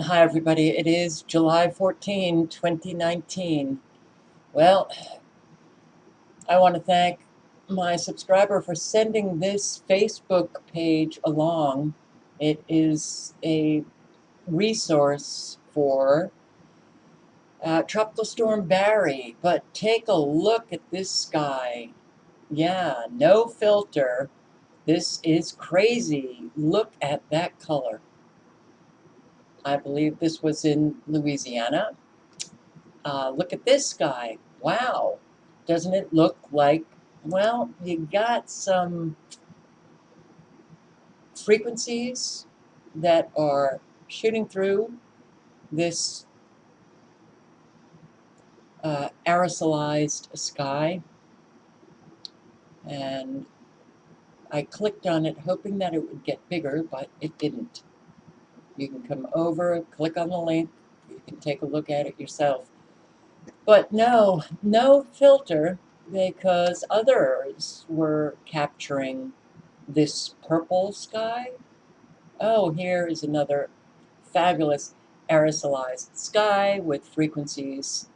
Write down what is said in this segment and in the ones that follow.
Hi, everybody. It is July 14, 2019. Well, I want to thank my subscriber for sending this Facebook page along. It is a resource for uh, Tropical Storm Barry, but take a look at this sky. Yeah, no filter. This is crazy. Look at that color. I believe this was in Louisiana. Uh, look at this guy. Wow. Doesn't it look like, well, you got some frequencies that are shooting through this uh, aerosolized sky. And I clicked on it hoping that it would get bigger, but it didn't. You can come over, click on the link, you can take a look at it yourself. But no, no filter because others were capturing this purple sky. Oh, here is another fabulous aerosolized sky with frequencies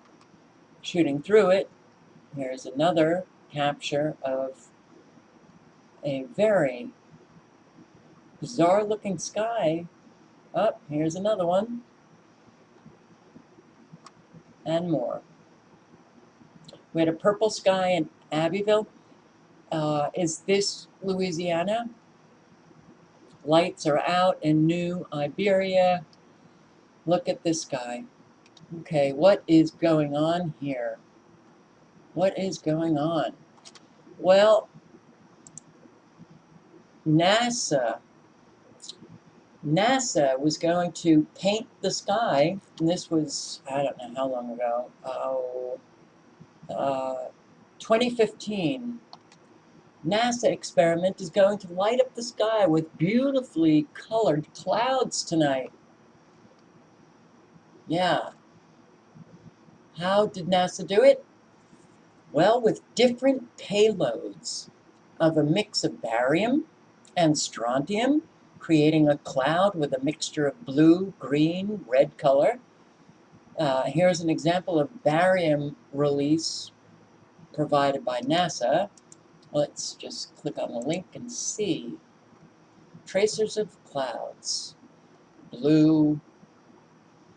shooting through it. Here's another capture of a very bizarre looking sky up, oh, here's another one. And more. We had a purple sky in Abbeville. Uh, is this Louisiana? Lights are out in New Iberia. Look at this guy. Okay, what is going on here? What is going on? Well, NASA NASA was going to paint the sky, and this was, I don't know how long ago, oh, uh, 2015. NASA experiment is going to light up the sky with beautifully colored clouds tonight. Yeah. How did NASA do it? Well, with different payloads of a mix of barium and strontium creating a cloud with a mixture of blue, green, red color. Uh, here's an example of barium release provided by NASA. Let's just click on the link and see. Tracers of clouds. Blue,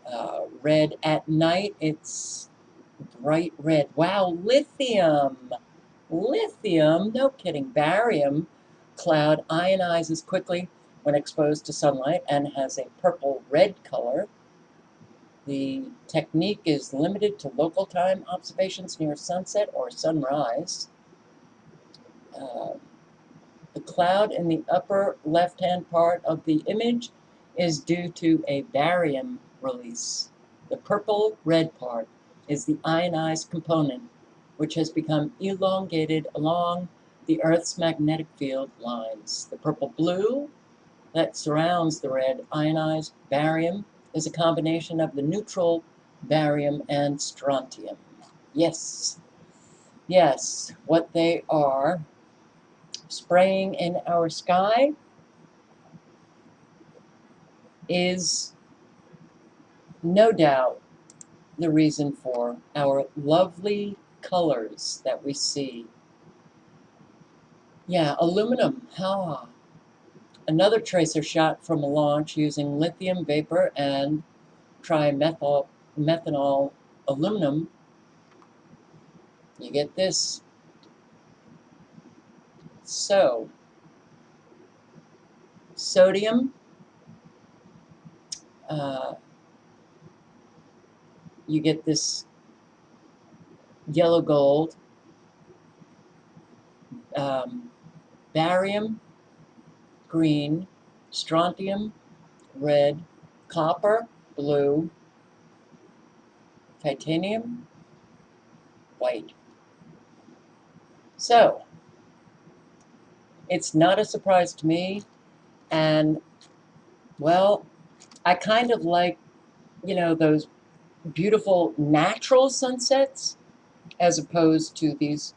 uh, red. At night, it's bright red. Wow, lithium! Lithium, no kidding, barium cloud ionizes quickly when exposed to sunlight and has a purple-red color. The technique is limited to local time observations near sunset or sunrise. Uh, the cloud in the upper left-hand part of the image is due to a barium release. The purple-red part is the ionized component, which has become elongated along the Earth's magnetic field lines. The purple-blue that surrounds the red ionized barium is a combination of the neutral barium and strontium. Yes, yes, what they are spraying in our sky is no doubt the reason for our lovely colors that we see. Yeah, aluminum, how Another tracer shot from a launch using lithium vapor and trimethanol methanol aluminum. You get this. So, sodium, uh, you get this yellow gold, um, barium, green, strontium, red, copper, blue, titanium, white. So, it's not a surprise to me, and, well, I kind of like, you know, those beautiful natural sunsets as opposed to these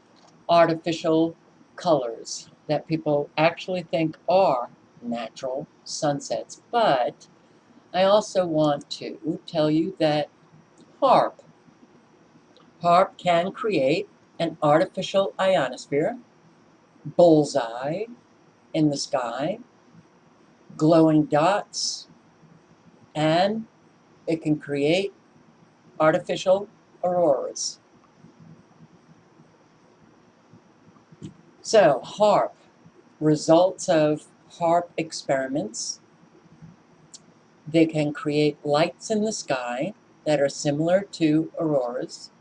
artificial colors that people actually think are natural sunsets. But I also want to tell you that HARP, HAARP can create an artificial ionosphere, bullseye in the sky, glowing dots, and it can create artificial auroras. So, HAARP, results of HAARP experiments. They can create lights in the sky that are similar to auroras.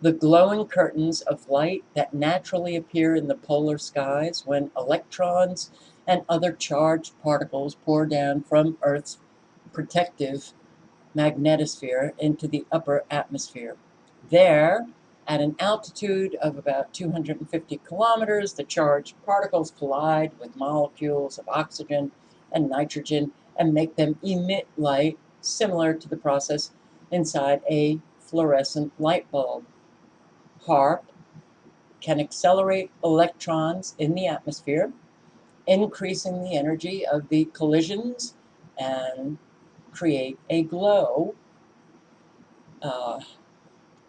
The glowing curtains of light that naturally appear in the polar skies when electrons and other charged particles pour down from Earth's protective magnetosphere into the upper atmosphere. There, at an altitude of about 250 kilometers, the charged particles collide with molecules of oxygen and nitrogen and make them emit light similar to the process inside a fluorescent light bulb. HAARP can accelerate electrons in the atmosphere, increasing the energy of the collisions and create a glow. Uh,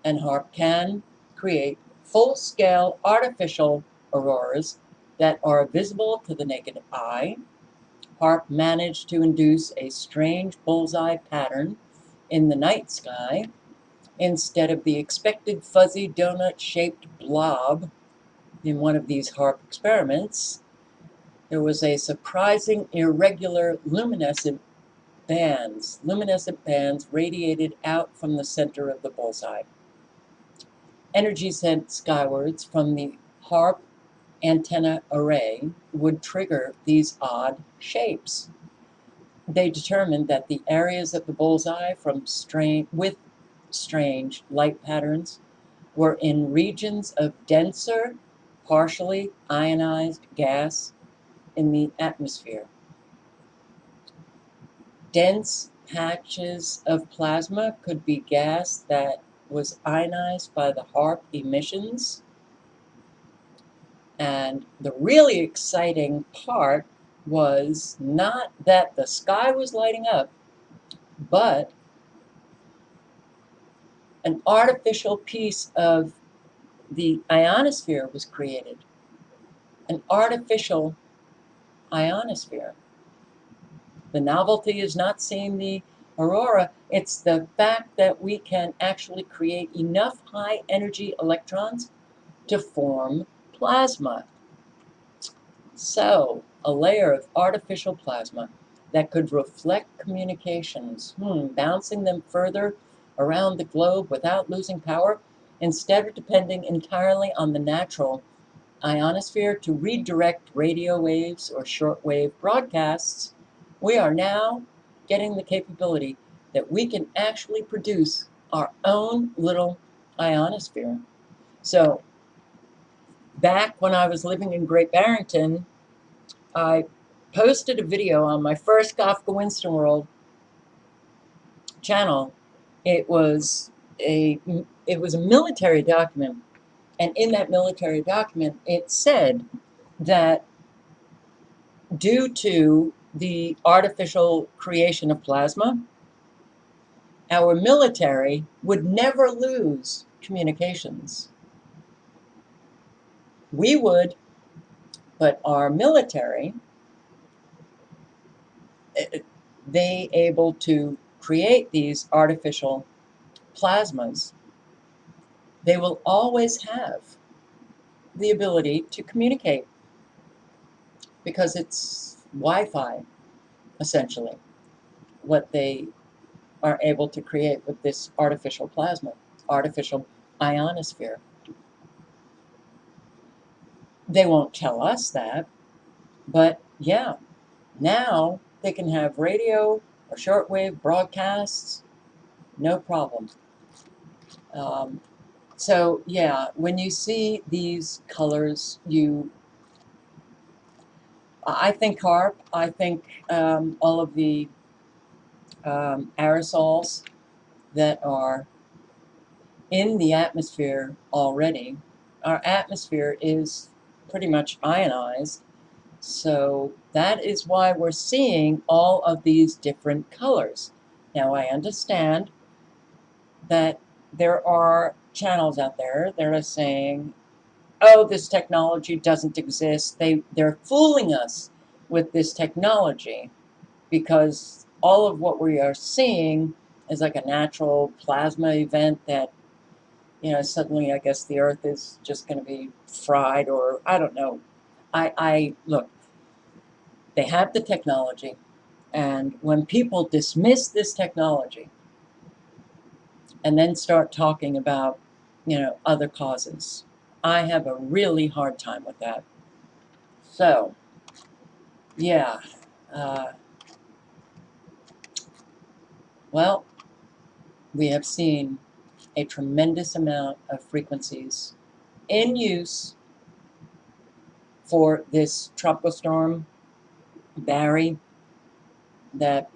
and HAARP can create full-scale artificial auroras that are visible to the naked eye. HAARP managed to induce a strange bullseye pattern in the night sky instead of the expected fuzzy donut-shaped blob in one of these HAARP experiments, there was a surprising irregular luminescent bands. Luminescent bands radiated out from the center of the bullseye. Energy sent skywards from the HAARP antenna array would trigger these odd shapes. They determined that the areas of the bullseye from strain, with strange light patterns were in regions of denser, partially ionized gas in the atmosphere. Dense patches of plasma could be gas that was ionized by the HAARP emissions. And the really exciting part was not that the sky was lighting up, but an artificial piece of the ionosphere was created. An artificial ionosphere. The novelty is not seeing the aurora, it's the fact that we can actually create enough high energy electrons to form plasma. So, a layer of artificial plasma that could reflect communications, hmm, bouncing them further around the globe without losing power, instead of depending entirely on the natural ionosphere to redirect radio waves or shortwave broadcasts, we are now getting the capability that we can actually produce our own little ionosphere. So back when I was living in Great Barrington, I posted a video on my first Kafka Winston World channel. It was a it was a military document, and in that military document, it said that due to the artificial creation of plasma, our military would never lose communications. We would, but our military, eh, they able to create these artificial plasmas, they will always have the ability to communicate because it's Wi-Fi, essentially, what they are able to create with this artificial plasma, artificial ionosphere. They won't tell us that, but yeah, now they can have radio or shortwave broadcasts, no problem. Um, so yeah, when you see these colors, you I think HAARP, I think um, all of the um, aerosols that are in the atmosphere already. Our atmosphere is pretty much ionized, so That is why we're seeing all of these different colors. Now, I understand that there are channels out there that are saying, oh, this technology doesn't exist. They, they're fooling us with this technology because all of what we are seeing is like a natural plasma event that, you know, suddenly I guess the earth is just going to be fried or I don't know. I, I look, they have the technology, and when people dismiss this technology and then start talking about, you know, other causes, I have a really hard time with that. So, yeah. Uh, well, we have seen a tremendous amount of frequencies in use for this tropical storm Barry that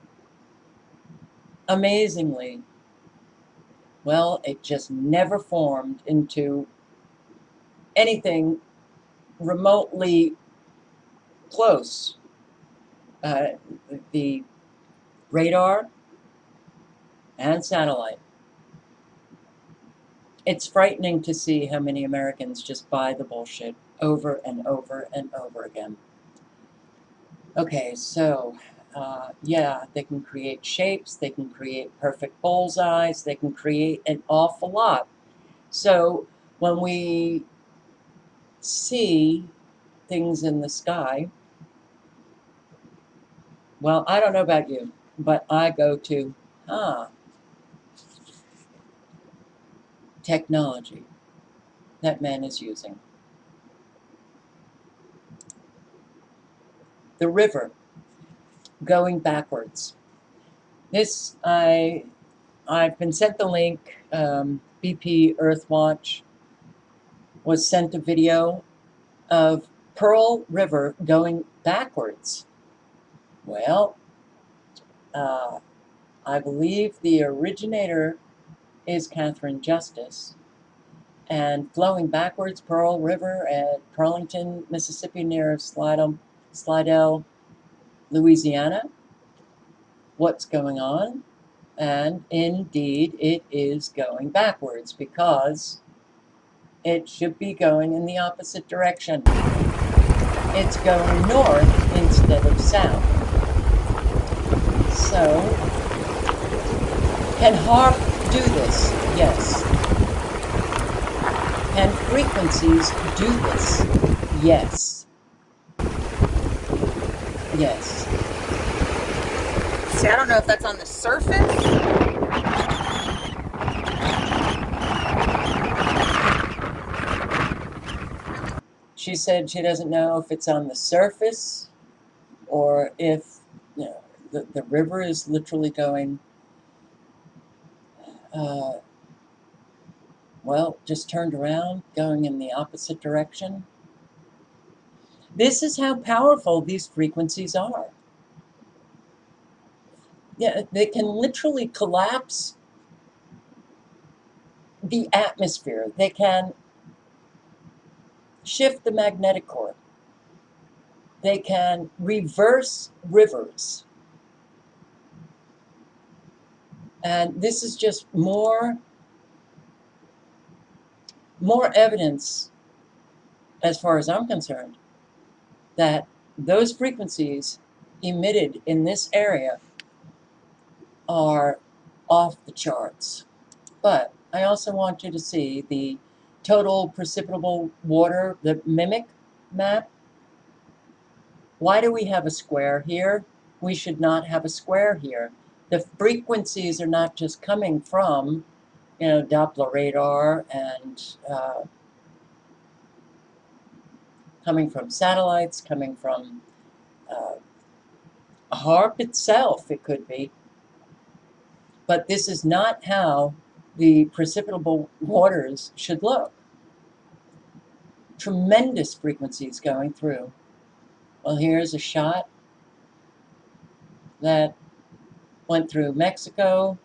amazingly, well, it just never formed into anything remotely close. Uh, the radar and satellite. It's frightening to see how many Americans just buy the bullshit over and over and over again. Okay, so uh, yeah, they can create shapes, they can create perfect bullseyes, they can create an awful lot. So when we see things in the sky, well, I don't know about you, but I go to, ah, technology that man is using. the river going backwards. This, I, I've been sent the link, um, BP Earthwatch was sent a video of Pearl River going backwards. Well, uh, I believe the originator is Catherine Justice. And flowing backwards, Pearl River at Pearlington, Mississippi, near Slidell, Slidell, Louisiana, what's going on, and indeed it is going backwards because it should be going in the opposite direction. It's going north instead of south. So, can HAARP do this? Yes. Can frequencies do this? Yes. Yes. See, I don't know if that's on the surface. She said she doesn't know if it's on the surface or if you know, the, the river is literally going, uh, well, just turned around, going in the opposite direction. This is how powerful these frequencies are. Yeah, they can literally collapse the atmosphere. They can shift the magnetic core. They can reverse rivers. And this is just more, more evidence, as far as I'm concerned, that those frequencies emitted in this area are off the charts. But I also want you to see the total precipitable water, the MIMIC map. Why do we have a square here? We should not have a square here. The frequencies are not just coming from, you know, Doppler radar and uh, coming from satellites, coming from uh, HAARP itself, it could be. But this is not how the precipitable waters should look. Tremendous frequencies going through. Well, here's a shot that went through Mexico,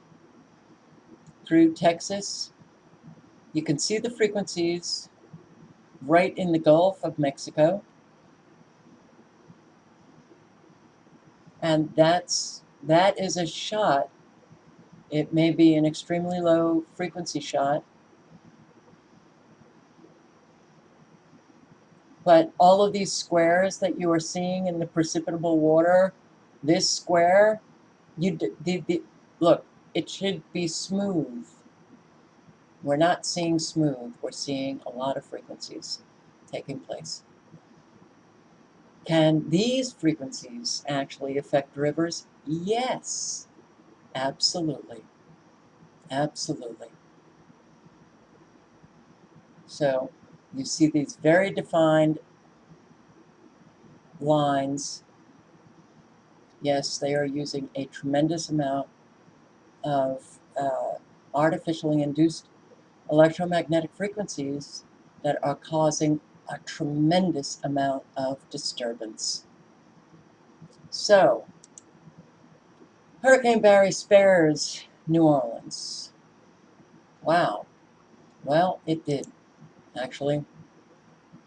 through Texas. You can see the frequencies right in the Gulf of Mexico. And that's that is a shot. It may be an extremely low frequency shot. But all of these squares that you are seeing in the precipitable water, this square, you the, the, look, it should be smooth. We're not seeing smooth, we're seeing a lot of frequencies taking place. Can these frequencies actually affect rivers? Yes, absolutely. Absolutely. So you see these very defined lines. Yes, they are using a tremendous amount of uh, artificially induced electromagnetic frequencies that are causing a tremendous amount of disturbance. So, Hurricane Barry spares New Orleans. Wow. Well, it did, actually.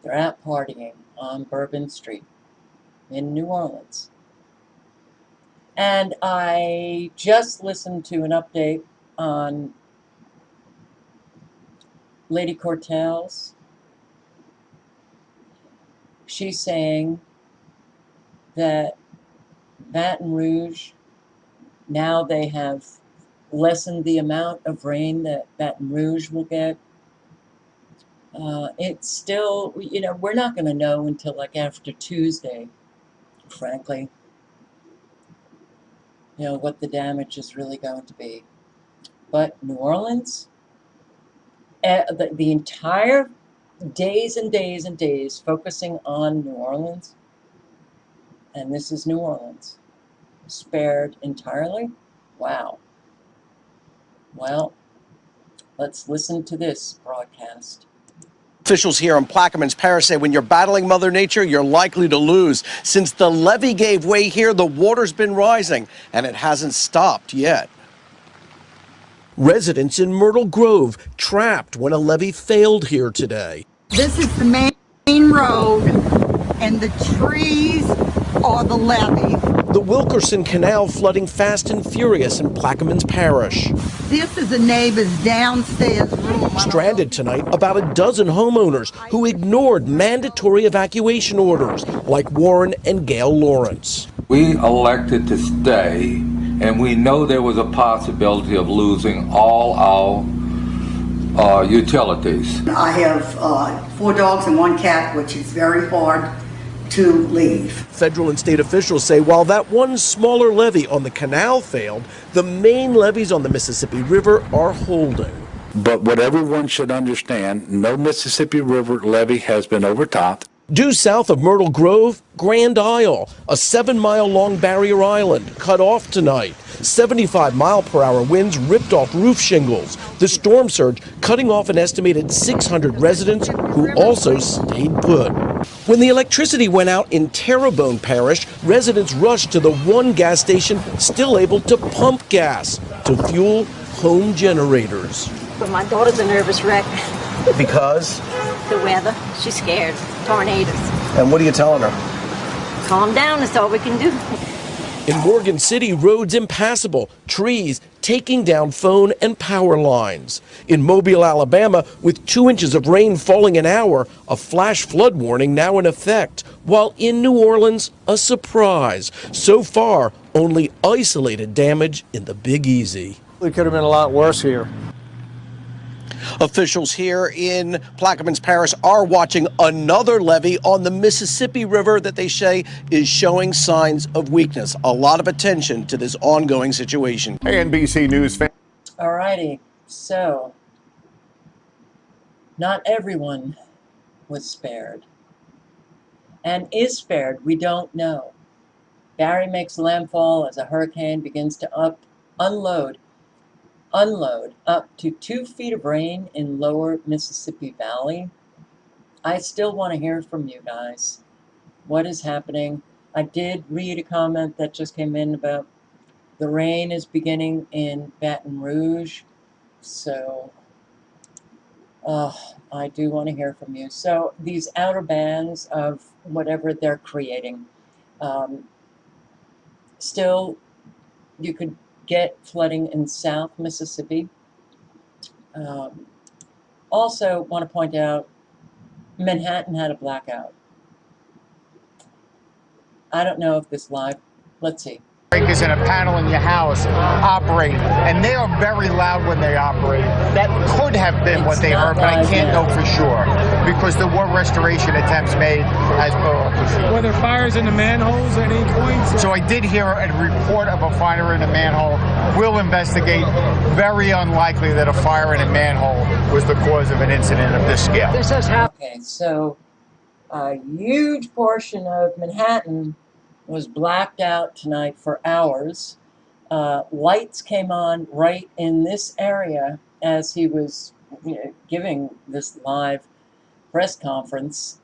They're out partying on Bourbon Street in New Orleans. And I just listened to an update on Lady Cortez. She's saying that Baton Rouge, now they have lessened the amount of rain that Baton Rouge will get. Uh, it's still, you know, we're not going to know until like after Tuesday, frankly, you know, what the damage is really going to be. But New Orleans, uh, the, the entire days and days and days focusing on New Orleans, and this is New Orleans, spared entirely. Wow. Well, let's listen to this broadcast. Officials here in Plaquemines Parish say when you're battling Mother Nature, you're likely to lose. Since the levee gave way here, the water's been rising, and it hasn't stopped yet. Residents in Myrtle Grove trapped when a levee failed here today. This is the main road and the trees are the levee. The Wilkinson Canal flooding fast and furious in Plaquemines Parish. This is a neighbor's downstairs room. Stranded tonight, about a dozen homeowners who ignored mandatory evacuation orders, like Warren and Gail Lawrence. We elected to stay, and we know there was a possibility of losing all our uh, utilities. I have uh, four dogs and one cat, which is very hard to leave. Federal and state officials say while that one smaller levee on the canal failed, the main levees on the Mississippi River are holding. But what everyone should understand, no Mississippi River levee has been overtopped. Due south of Myrtle Grove, Grand Isle, a seven mile long barrier island, cut off tonight. 75 mile per hour winds ripped off roof shingles. The storm surge cutting off an estimated 600 residents who also stayed put. When the electricity went out in Terrebonne Parish, residents rushed to the one gas station still able to pump gas to fuel home generators. But my daughter's a nervous wreck. Because? The weather. She's scared. Tornadoes. And what are you telling her? Calm down. That's all we can do. In Morgan City, roads impassable, trees taking down phone and power lines. In Mobile, Alabama, with two inches of rain falling an hour, a flash flood warning now in effect. While in New Orleans, a surprise. So far, only isolated damage in the Big Easy. It could have been a lot worse here. Officials here in Plaquemines Parish are watching another levee on the Mississippi River that they say is showing signs of weakness. A lot of attention to this ongoing situation. Hey, NBC News fan. Alrighty, so not everyone was spared. And is spared, we don't know. Barry makes landfall as a hurricane begins to up unload unload up to two feet of rain in lower Mississippi Valley. I still want to hear from you guys. What is happening? I did read a comment that just came in about the rain is beginning in Baton Rouge. So uh, I do want to hear from you. So these outer bands of whatever they're creating, um, still, you could get flooding in South Mississippi. Um, also, want to point out Manhattan had a blackout. I don't know if this live, let's see. Breakers in a panel in your house operate, and they are very loud when they operate. That could have been what they not heard, but I can't yet. know for sure because there were restoration attempts made as per our procedure. Were there fires in the manholes at any point? So I did hear a report of a fire in a manhole. We'll investigate. Very unlikely that a fire in a manhole was the cause of an incident of this scale. This has happened. Okay, so a huge portion of Manhattan was blacked out tonight for hours. Uh, lights came on right in this area as he was you know, giving this live press conference.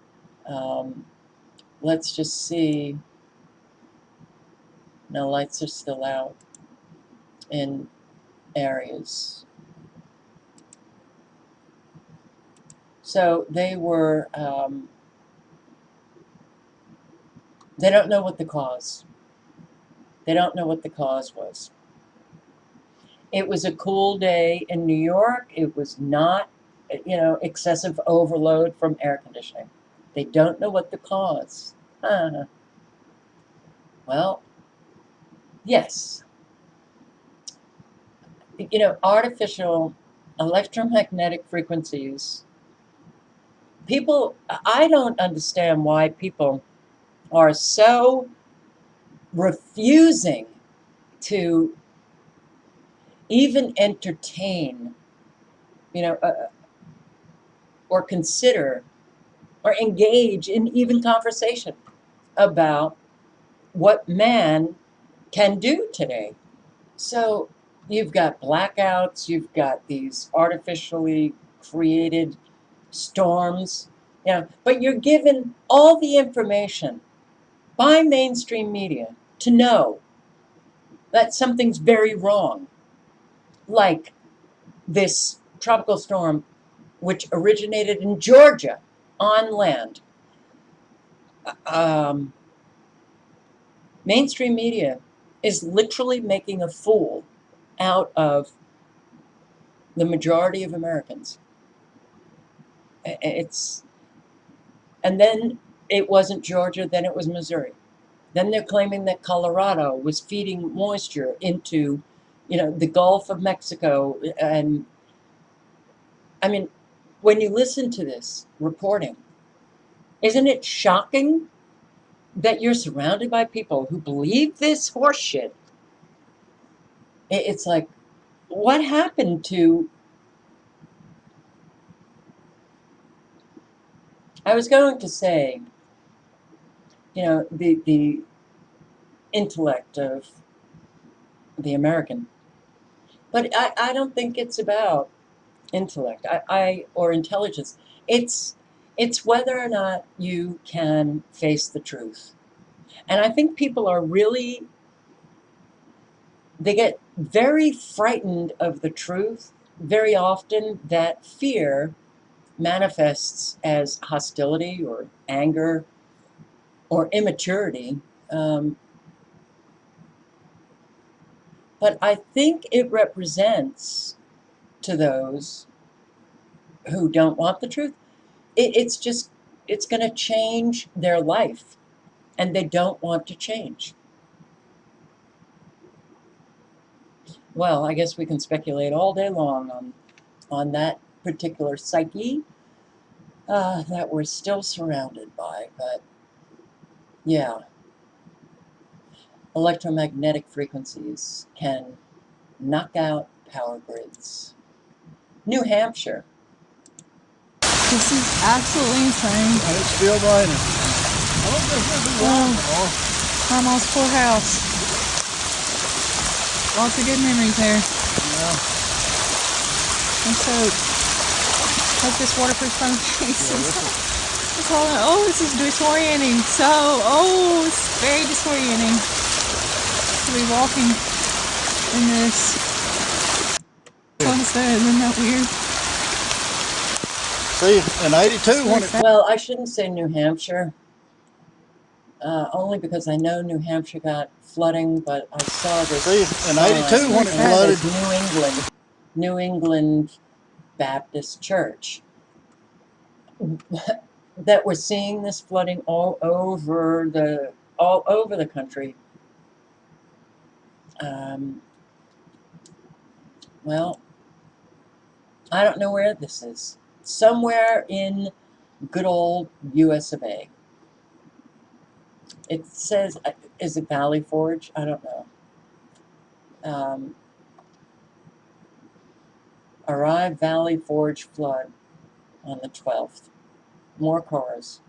Um, let's just see. No, lights are still out in areas. So they were, um, they don't know what the cause. They don't know what the cause was. It was a cool day in New York. It was not, you know, excessive overload from air conditioning. They don't know what the cause. Huh. Well, yes. You know, artificial electromagnetic frequencies people i don't understand why people are so refusing to even entertain you know uh, or consider or engage in even conversation about what man can do today. So you've got blackouts you've got these artificially created storms, you know, but you're given all the information by mainstream media to know that something's very wrong. Like this tropical storm, which originated in Georgia on land. Um, mainstream media is literally making a fool out of the majority of Americans it's and then it wasn't Georgia, then it was Missouri. Then they're claiming that Colorado was feeding moisture into, you know, the Gulf of Mexico uh, and I mean, when you listen to this reporting, isn't it shocking that you're surrounded by people who believe this horseshit? It's like, what happened to I was going to say, you know, the the intellect of the American, but I, I don't think it's about intellect. I, I or intelligence. It's it's whether or not you can face the truth, and I think people are really they get very frightened of the truth. Very often, that fear manifests as hostility or anger or immaturity. Um, but I think it represents to those who don't want the truth, it, it's just, it's going to change their life and they don't want to change. Well, I guess we can speculate all day long on, on that particular psyche uh, that we're still surrounded by. But yeah, electromagnetic frequencies can knock out power grids. New Hampshire. This is absolutely insane. And It's still raining. Oh, Grandma's poor house. Lots of good memories there. Yeah. And so, hope this waterproof phone case is. It's all, oh, this is disorienting. So, oh, it's very disorienting to be walking in this. What's that? Isn't that weird? See, in 82, when it Well, I shouldn't say New Hampshire. Uh, only because I know New Hampshire got flooding, but I saw this. See, in uh, 82 when it flooded. New England, New England Baptist Church. That we're seeing this flooding all over the all over the country. Um, well, I don't know where this is. Somewhere in good old U.S. of A. It says, uh, is it Valley Forge? I don't know. Um, arrive Valley Forge flood on the 12th. More cars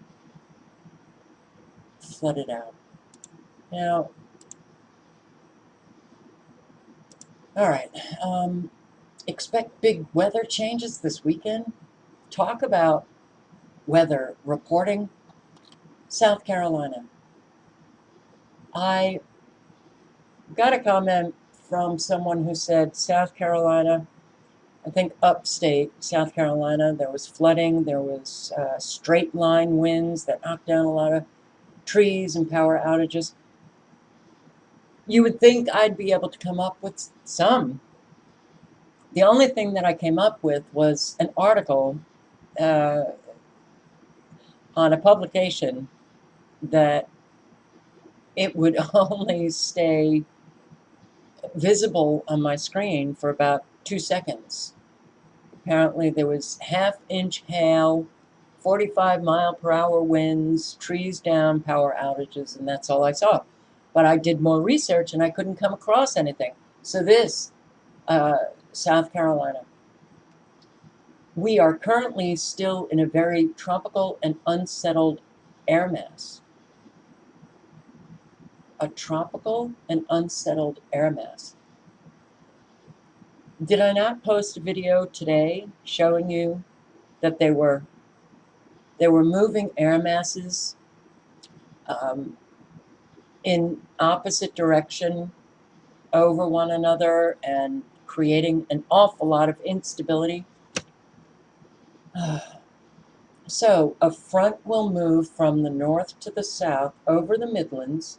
flooded out. Now, all right. Um, expect big weather changes this weekend. Talk about weather reporting. South Carolina. I got a comment from someone who said South Carolina, I think upstate South Carolina, there was flooding, there was uh, straight line winds that knocked down a lot of trees and power outages. You would think I'd be able to come up with some. The only thing that I came up with was an article uh, on a publication that it would only stay visible on my screen for about two seconds. Apparently there was half inch hail, 45 mile per hour winds, trees down, power outages, and that's all I saw. But I did more research and I couldn't come across anything. So this, uh, South Carolina. We are currently still in a very tropical and unsettled air mass a tropical and unsettled air mass. Did I not post a video today showing you that they were they were moving air masses um, in opposite direction over one another and creating an awful lot of instability? So a front will move from the north to the south over the Midlands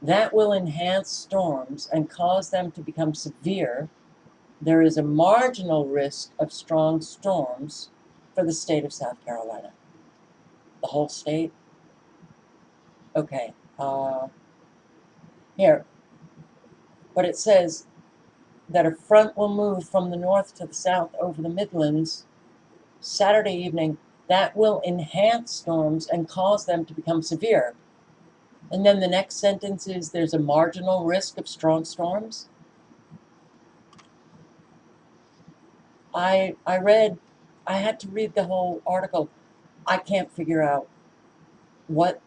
that will enhance storms and cause them to become severe. There is a marginal risk of strong storms for the state of South Carolina. The whole state? Okay. Uh, here. But it says that a front will move from the north to the south over the Midlands Saturday evening. That will enhance storms and cause them to become severe. And then the next sentence is there's a marginal risk of strong storms. I I read I had to read the whole article. I can't figure out what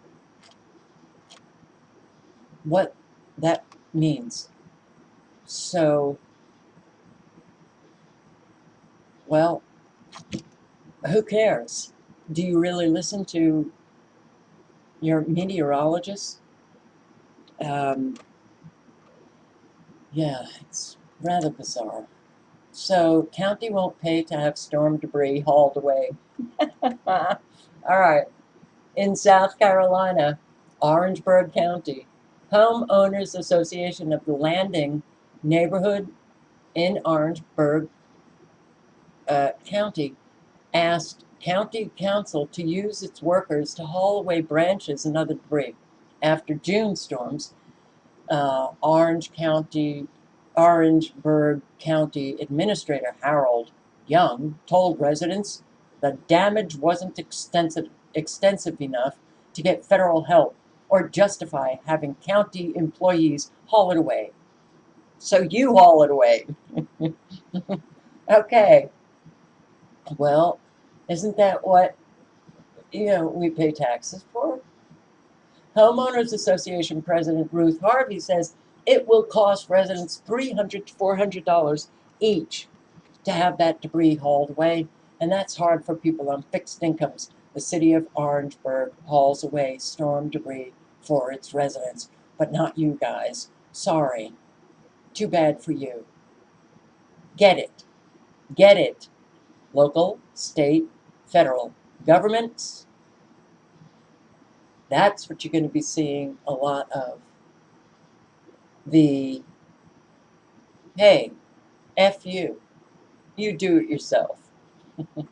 what that means. So well, who cares? Do you really listen to your meteorologist. Um, yeah, it's rather bizarre. So, county won't pay to have storm debris hauled away. All right. In South Carolina, Orangeburg County, Homeowners Association of the Landing neighborhood in Orangeburg uh, County asked county council to use its workers to haul away branches and other debris. After June storms, uh, Orange County, Orangeburg County Administrator Harold Young told residents the damage wasn't extensive, extensive enough to get federal help or justify having county employees haul it away. So you haul it away. okay. Well, isn't that what, you know, we pay taxes for? Homeowners Association President Ruth Harvey says it will cost residents 300 to $400 each to have that debris hauled away, and that's hard for people on fixed incomes. The city of Orangeburg hauls away storm debris for its residents, but not you guys. Sorry. Too bad for you. Get it. Get it. Local, state, federal governments That's what you're going to be seeing a lot of. The, hey, F you, you do it yourself.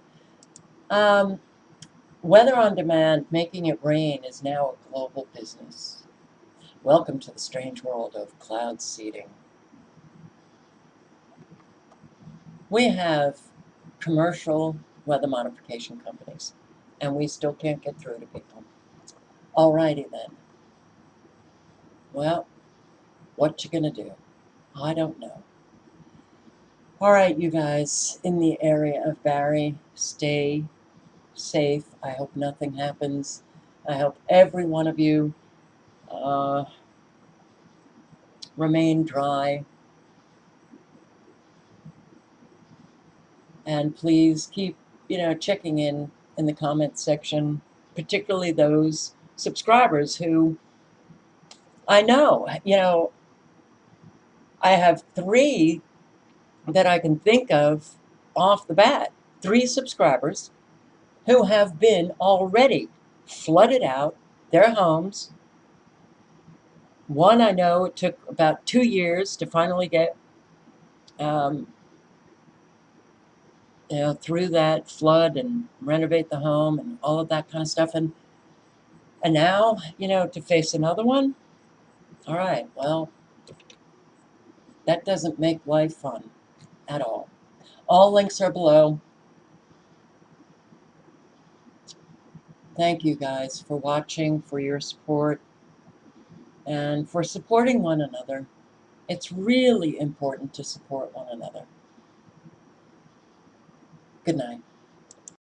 um, weather on demand, making it rain, is now a global business. Welcome to the strange world of cloud seeding. We have commercial weather modification companies, and we still can't get through to people. Alrighty then. Well, what you gonna do? I don't know. Alright, you guys, in the area of Barry, stay safe. I hope nothing happens. I hope every one of you uh, remain dry. And please keep, you know, checking in in the comments section, particularly those subscribers who I know, you know, I have three that I can think of off the bat, three subscribers who have been already flooded out their homes. One I know it took about two years to finally get um, you know, through that flood and renovate the home and all of that kind of stuff. And and now, you know, to face another one, all right, well, that doesn't make life fun at all. All links are below. Thank you guys for watching, for your support, and for supporting one another. It's really important to support one another. Good night.